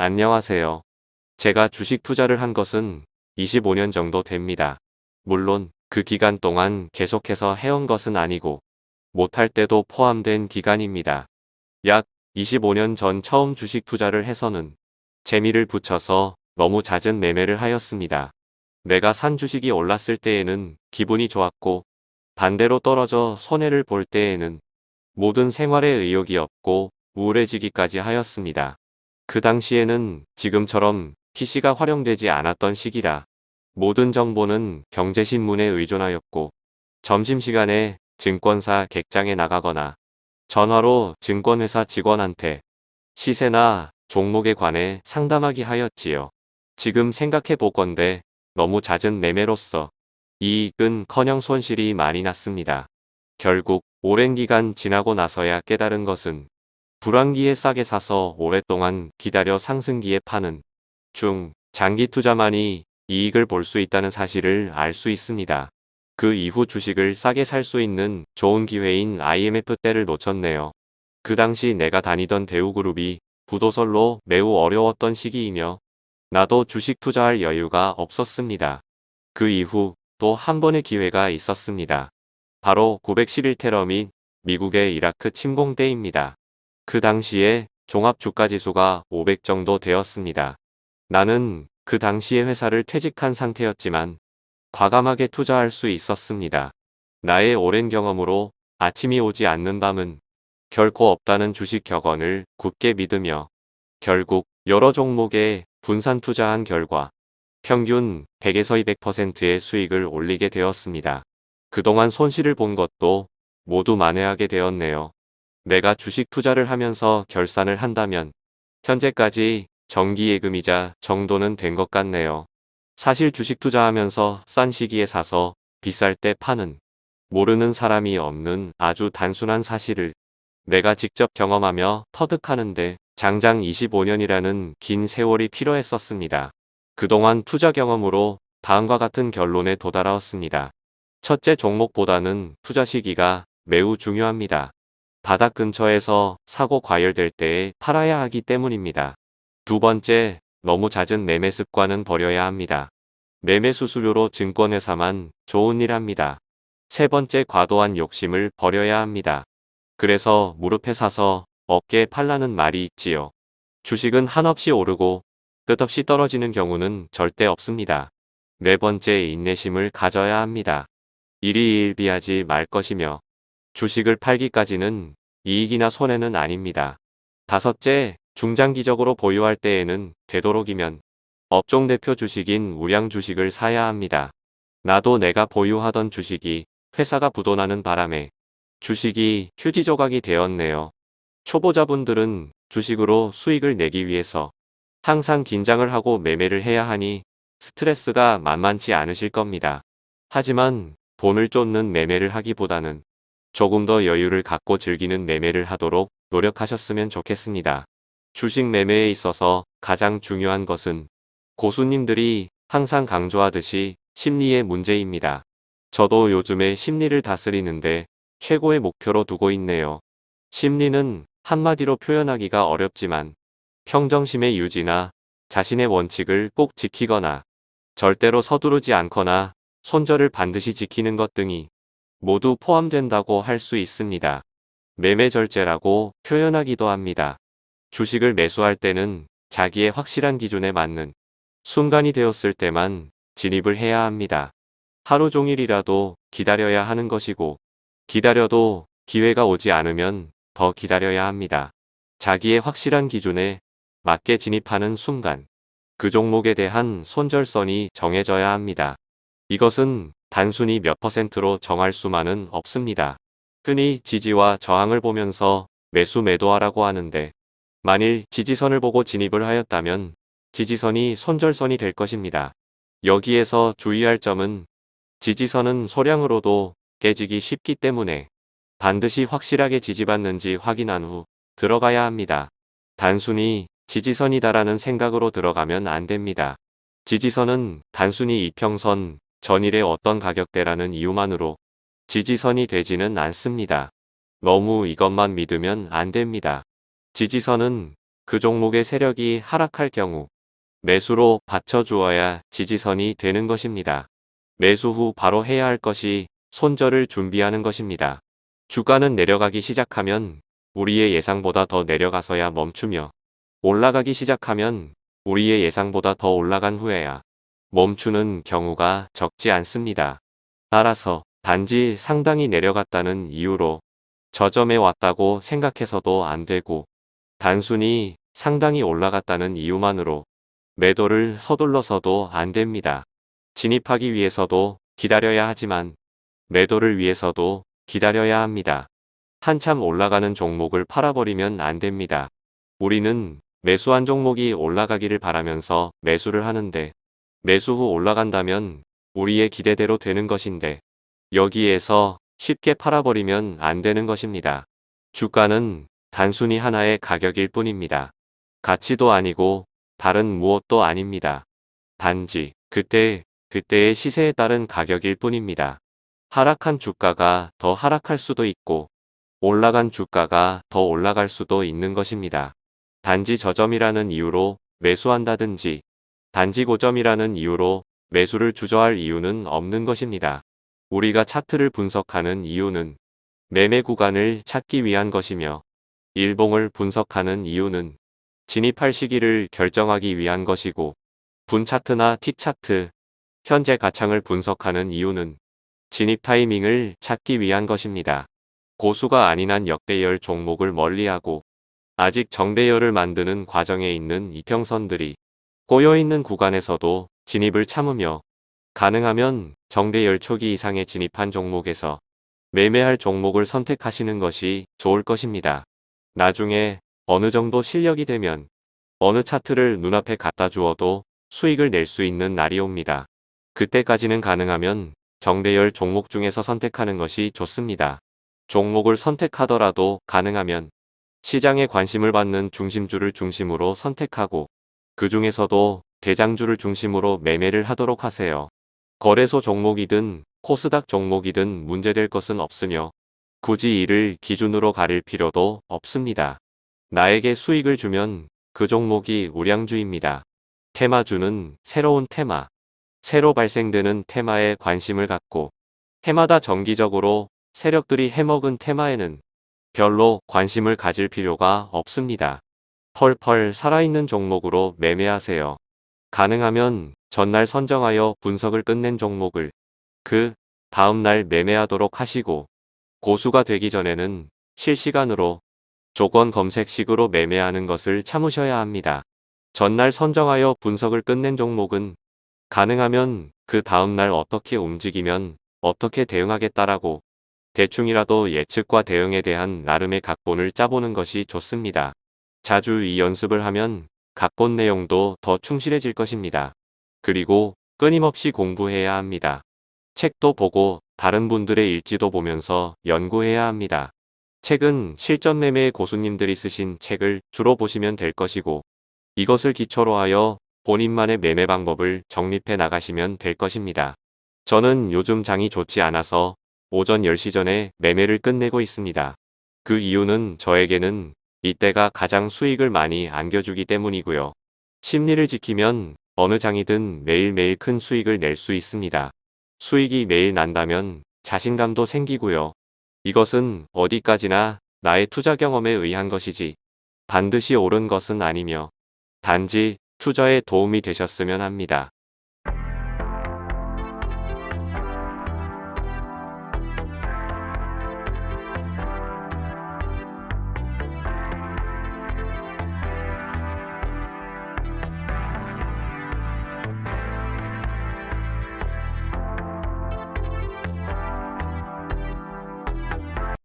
안녕하세요. 제가 주식 투자를 한 것은 25년 정도 됩니다. 물론 그 기간 동안 계속해서 해온 것은 아니고 못할 때도 포함된 기간입니다. 약 25년 전 처음 주식 투자를 해서는 재미를 붙여서 너무 잦은 매매를 하였습니다. 내가 산 주식이 올랐을 때에는 기분이 좋았고 반대로 떨어져 손해를 볼 때에는 모든 생활에 의욕이 없고 우울해지기까지 하였습니다. 그 당시에는 지금처럼 PC가 활용되지 않았던 시기라 모든 정보는 경제신문에 의존하였고 점심시간에 증권사 객장에 나가거나 전화로 증권회사 직원한테 시세나 종목에 관해 상담하기 하였지요. 지금 생각해 보건대 너무 잦은 매매로서 이익은 커녕 손실이 많이 났습니다. 결국 오랜 기간 지나고 나서야 깨달은 것은 불황기에 싸게 사서 오랫동안 기다려 상승기에 파는 중 장기 투자만이 이익을 볼 수 있다는 사실을 알 수 있습니다. 그 이후 주식을 싸게 살 수 있는 좋은 기회인 IMF 때를 놓쳤네요. 그 당시 내가 다니던 대우그룹이 부도설로 매우 어려웠던 시기이며 나도 주식 투자할 여유가 없었습니다. 그 이후 또 한 번의 기회가 있었습니다. 바로 911 테러 및 미국의 이라크 침공 때입니다. 그 당시에 종합 주가지수가 500 정도 되었습니다. 나는 그 당시에 회사를 퇴직한 상태였지만 과감하게 투자할 수 있었습니다. 나의 오랜 경험으로 아침이 오지 않는 밤은 결코 없다는 주식 격언을 굳게 믿으며 결국 여러 종목에 분산 투자한 결과 평균 100에서 200%의 수익을 올리게 되었습니다. 그동안 손실을 본 것도 모두 만회하게 되었네요. 내가 주식 투자를 하면서 결산을 한다면 현재까지 정기예금이자 정도는 된 것 같네요. 사실 주식 투자하면서 싼 시기에 사서 비쌀 때 파는 모르는 사람이 없는 아주 단순한 사실을 내가 직접 경험하며 터득하는데 장장 25년이라는 긴 세월이 필요했었습니다. 그동안 투자 경험으로 다음과 같은 결론에 도달하였습니다. 첫째 종목보다는 투자 시기가 매우 중요합니다. 바닥 근처에서 사고 과열될 때에 팔아야 하기 때문입니다. 두 번째, 너무 잦은 매매 습관은 버려야 합니다. 매매 수수료로 증권회사만 좋은 일 합니다. 세 번째 과도한 욕심을 버려야 합니다. 그래서 무릎에 사서 어깨에 팔라는 말이 있지요. 주식은 한없이 오르고 끝없이 떨어지는 경우는 절대 없습니다. 네 번째 인내심을 가져야 합니다. 일희일비하지 말 것이며 주식을 팔기까지는 이익이나 손해는 아닙니다. 다섯째, 중장기적으로 보유할 때에는 되도록이면 업종 대표 주식인 우량 주식을 사야 합니다. 나도 내가 보유하던 주식이 회사가 부도나는 바람에 주식이 휴지 조각이 되었네요. 초보자분들은 주식으로 수익을 내기 위해서 항상 긴장을 하고 매매를 해야 하니 스트레스가 만만치 않으실 겁니다. 하지만 돈을 쫓는 매매를 하기보다는 조금 더 여유를 갖고 즐기는 매매를 하도록 노력하셨으면 좋겠습니다. 주식 매매에 있어서 가장 중요한 것은 고수님들이 항상 강조하듯이 심리의 문제입니다. 저도 요즘에 심리를 다스리는데 최고의 목표로 두고 있네요. 심리는 한마디로 표현하기가 어렵지만 평정심의 유지나 자신의 원칙을 꼭 지키거나 절대로 서두르지 않거나 손절을 반드시 지키는 것 등이 모두 포함된다고 할 수 있습니다. 매매 절제라고 표현하기도 합니다. 주식을 매수할 때는 자기의 확실한 기준에 맞는 순간이 되었을 때만 진입을 해야 합니다. 하루 종일이라도 기다려야 하는 것이고 기다려도 기회가 오지 않으면 더 기다려야 합니다. 자기의 확실한 기준에 맞게 진입하는 순간 그 종목에 대한 손절선이 정해져야 합니다. 이것은 단순히 몇 퍼센트로 정할 수만은 없습니다. 흔히 지지와 저항을 보면서 매수 매도하라고 하는데 만일 지지선을 보고 진입을 하였다면 지지선이 손절선이 될 것입니다. 여기에서 주의할 점은 지지선은 소량으로도 깨지기 쉽기 때문에 반드시 확실하게 지지받는지 확인한 후 들어가야 합니다. 단순히 지지선이다라는 생각으로 들어가면 안 됩니다. 지지선은 단순히 이평선 전일의 어떤 가격대라는 이유만으로 지지선이 되지는 않습니다. 너무 이것만 믿으면 안 됩니다. 지지선은 그 종목의 세력이 하락할 경우 매수로 받쳐주어야 지지선이 되는 것입니다. 매수 후 바로 해야 할 것이 손절을 준비하는 것입니다. 주가는 내려가기 시작하면 우리의 예상보다 더 내려가서야 멈추며 올라가기 시작하면 우리의 예상보다 더 올라간 후에야 멈추는 경우가 적지 않습니다. 따라서 단지 상당히 내려갔다는 이유로 저점에 왔다고 생각해서도 안 되고 단순히 상당히 올라갔다는 이유만으로 매도를 서둘러서도 안 됩니다. 진입하기 위해서도 기다려야 하지만 매도를 위해서도 기다려야 합니다. 한참 올라가는 종목을 팔아버리면 안 됩니다. 우리는 매수한 종목이 올라가기를 바라면서 매수를 하는데 매수 후 올라간다면 우리의 기대대로 되는 것인데 여기에서 쉽게 팔아버리면 안 되는 것입니다. 주가는 단순히 하나의 가격일 뿐입니다. 가치도 아니고 다른 무엇도 아닙니다. 단지 그때 그때의 시세에 따른 가격일 뿐입니다. 하락한 주가가 더 하락할 수도 있고 올라간 주가가 더 올라갈 수도 있는 것입니다. 단지 저점이라는 이유로 매수한다든지 단지 고점이라는 이유로 매수를 주저할 이유는 없는 것입니다. 우리가 차트를 분석하는 이유는 매매 구간을 찾기 위한 것이며 일봉을 분석하는 이유는 진입할 시기를 결정하기 위한 것이고 분차트나 T차트, 현재 가창을 분석하는 이유는 진입 타이밍을 찾기 위한 것입니다. 고수가 아닌 한 역배열 종목을 멀리하고 아직 정배열을 만드는 과정에 있는 이평선들이 꼬여있는 구간에서도 진입을 참으며 가능하면 정배열 초기 이상의 진입한 종목에서 매매할 종목을 선택하시는 것이 좋을 것입니다. 나중에 어느 정도 실력이 되면 어느 차트를 눈앞에 갖다 주어도 수익을 낼 수 있는 날이 옵니다. 그때까지는 가능하면 정배열 종목 중에서 선택하는 것이 좋습니다. 종목을 선택하더라도 가능하면 시장에 관심을 받는 중심주를 중심으로 선택하고 그 중에서도 대장주를 중심으로 매매를 하도록 하세요. 거래소 종목이든 코스닥 종목이든 문제될 것은 없으며 굳이 이를 기준으로 가릴 필요도 없습니다. 나에게 수익을 주면 그 종목이 우량주입니다. 테마주는 새로운 테마, 새로 발생되는 테마에 관심을 갖고 해마다 정기적으로 세력들이 해먹은 테마에는 별로 관심을 가질 필요가 없습니다. 펄펄 살아있는 종목으로 매매하세요. 가능하면 전날 선정하여 분석을 끝낸 종목을 그 다음날 매매하도록 하시고 고수가 되기 전에는 실시간으로 조건 검색식으로 매매하는 것을 참으셔야 합니다. 전날 선정하여 분석을 끝낸 종목은 가능하면 그 다음날 어떻게 움직이면 어떻게 대응하겠다라고 대충이라도 예측과 대응에 대한 나름의 각본을 짜보는 것이 좋습니다. 자주 이 연습을 하면 각본 내용도 더 충실해질 것입니다. 그리고 끊임없이 공부해야 합니다. 책도 보고 다른 분들의 일지도 보면서 연구해야 합니다. 책은 실전 매매의 고수님들이 쓰신 책을 주로 보시면 될 것이고 이것을 기초로 하여 본인만의 매매 방법을 정립해 나가시면 될 것입니다. 저는 요즘 장이 좋지 않아서 오전 10시 전에 매매를 끝내고 있습니다. 그 이유는 저에게는 이때가 가장 수익을 많이 안겨주기 때문이고요. 심리를 지키면 어느 장이든 매일매일 큰 수익을 낼 수 있습니다. 수익이 매일 난다면 자신감도 생기고요. 이것은 어디까지나 나의 투자 경험에 의한 것이지 반드시 옳은 것은 아니며 단지 투자에 도움이 되셨으면 합니다.